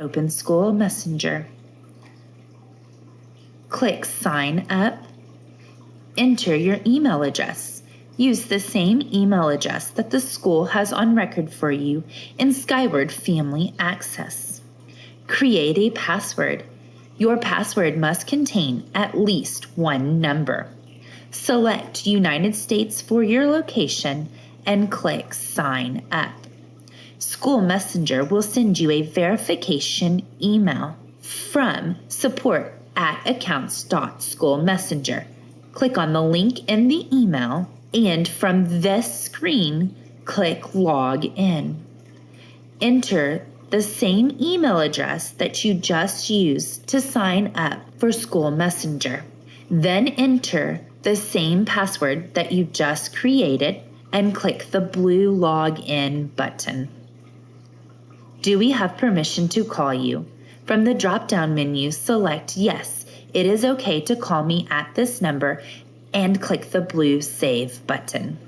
open School Messenger. Click Sign Up. Enter your email address. Use the same email address that the school has on record for you in Skyward Family Access. Create a password. Your password must contain at least one number. Select United States for your location and click Sign Up. School Messenger will send you a verification email from support at accounts.schoolmessenger. Click on the link in the email and from this screen, click Log In. Enter the same email address that you just used to sign up for School Messenger. Then enter the same password that you just created and click the blue Login button. Do we have permission to call you? From the drop down menu, select Yes, it is okay to call me at this number and click the blue Save button.